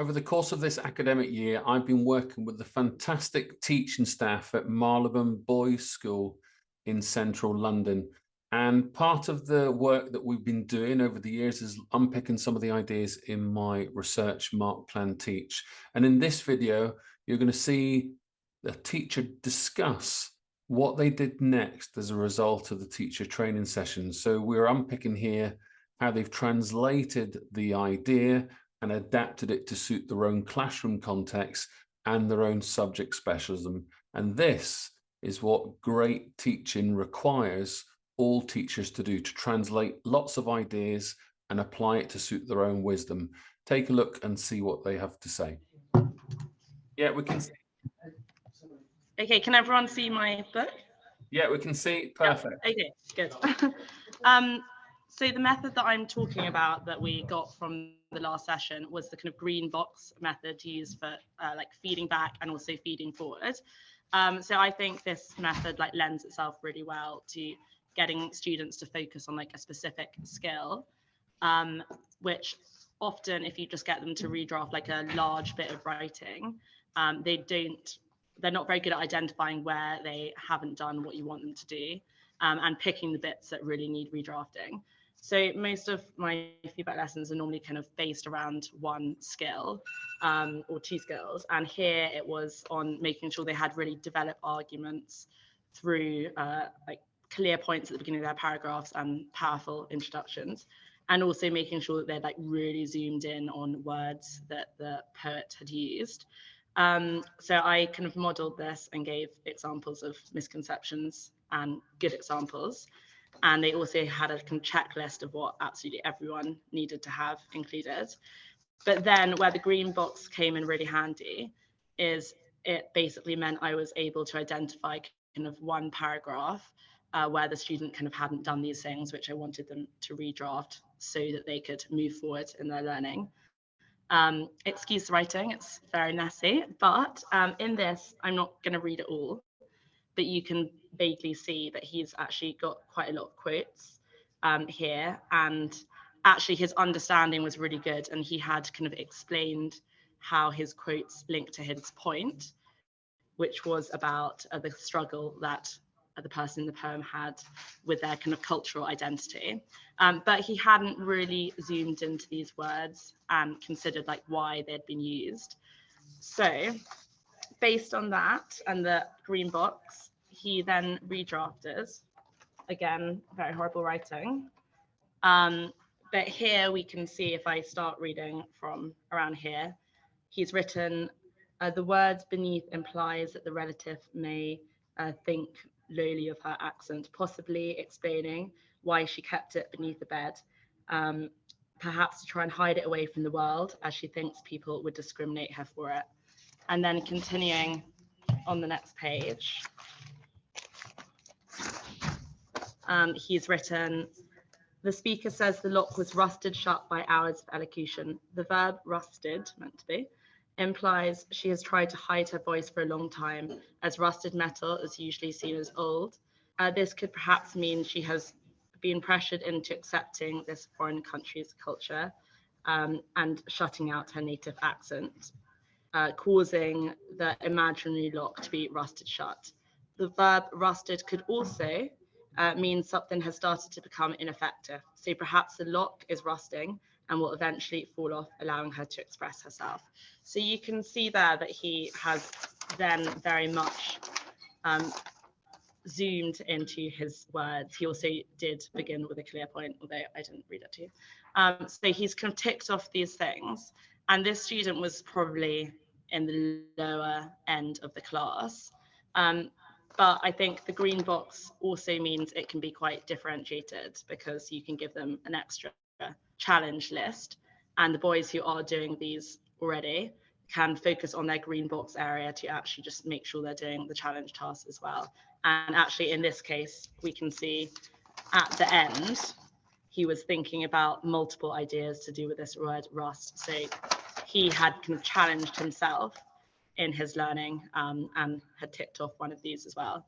Over the course of this academic year, I've been working with the fantastic teaching staff at Marylebone Boys School in central London. And part of the work that we've been doing over the years is unpicking some of the ideas in my research Mark Plan Teach. And in this video, you're going to see the teacher discuss what they did next as a result of the teacher training session. So we're unpicking here how they've translated the idea and adapted it to suit their own classroom context and their own subject specialism. And this is what great teaching requires all teachers to do, to translate lots of ideas and apply it to suit their own wisdom. Take a look and see what they have to say. Yeah, we can see. Okay, can everyone see my book? Yeah, we can see. Perfect. Yeah, okay, good. um, so the method that I'm talking about that we got from the last session was the kind of green box method used for uh, like feeding back and also feeding forward. Um, so I think this method like lends itself really well to getting students to focus on like a specific skill, um, which often if you just get them to redraft like a large bit of writing, um, they don't, they're not very good at identifying where they haven't done what you want them to do um, and picking the bits that really need redrafting. So most of my feedback lessons are normally kind of based around one skill um, or two skills. And here it was on making sure they had really developed arguments through uh, like clear points at the beginning of their paragraphs and powerful introductions. And also making sure that they're like really zoomed in on words that the poet had used. Um, so I kind of modeled this and gave examples of misconceptions and good examples and they also had a checklist of what absolutely everyone needed to have included. But then where the green box came in really handy is it basically meant I was able to identify kind of one paragraph uh, where the student kind of hadn't done these things, which I wanted them to redraft so that they could move forward in their learning. Um, excuse the writing, it's very messy, but um, in this, I'm not going to read it all, but you can vaguely see that he's actually got quite a lot of quotes um, here. And actually, his understanding was really good. And he had kind of explained how his quotes linked to his point, which was about uh, the struggle that the person in the poem had with their kind of cultural identity. Um, but he hadn't really zoomed into these words and considered like why they'd been used. So based on that and the green box, he then redrafted. Again, very horrible writing. Um, but here we can see if I start reading from around here, he's written, uh, the words beneath implies that the relative may uh, think lowly of her accent, possibly explaining why she kept it beneath the bed, um, perhaps to try and hide it away from the world as she thinks people would discriminate her for it. And then continuing on the next page, um, he's written, the speaker says the lock was rusted shut by hours of elocution. The verb rusted, meant to be, implies she has tried to hide her voice for a long time, as rusted metal is usually seen as old. Uh, this could perhaps mean she has been pressured into accepting this foreign country's culture um, and shutting out her native accent, uh, causing the imaginary lock to be rusted shut. The verb rusted could also uh, means something has started to become ineffective. So perhaps the lock is rusting and will eventually fall off, allowing her to express herself. So you can see there that he has then very much um, zoomed into his words. He also did begin with a clear point, although I didn't read it to you. Um, so he's kind of ticked off these things. And this student was probably in the lower end of the class. Um, but I think the green box also means it can be quite differentiated because you can give them an extra challenge list. And the boys who are doing these already can focus on their green box area to actually just make sure they're doing the challenge tasks as well. And actually, in this case, we can see at the end, he was thinking about multiple ideas to do with this word rust. So he had kind of challenged himself in his learning um, and had ticked off one of these as well.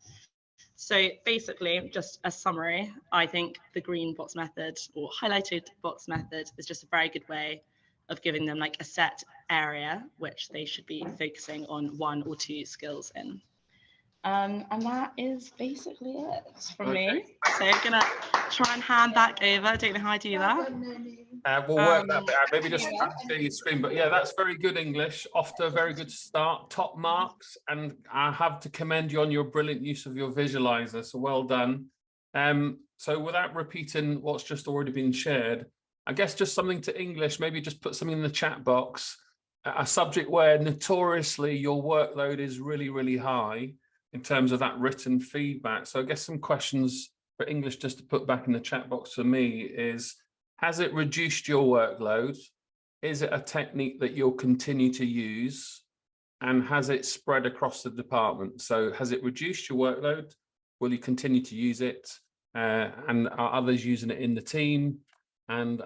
So basically, just a summary, I think the green box method or highlighted box method is just a very good way of giving them like a set area which they should be focusing on one or two skills in. Um, and that is basically it from me. So I'm gonna try and hand back over. I don't know how I do that. Uh, we'll work that Um, bit out. Maybe just share your screen. But yeah, that's very good English. Off to a very good start. Top marks. And I have to commend you on your brilliant use of your visualizer. So well done. Um, so without repeating what's just already been shared, I guess just something to English, maybe just put something in the chat box. A subject where notoriously your workload is really, really high in terms of that written feedback. So I guess some questions for English just to put back in the chat box for me is, has it reduced your workload? Is it a technique that you'll continue to use? And has it spread across the department? So has it reduced your workload? Will you continue to use it? Uh, and are others using it in the team? And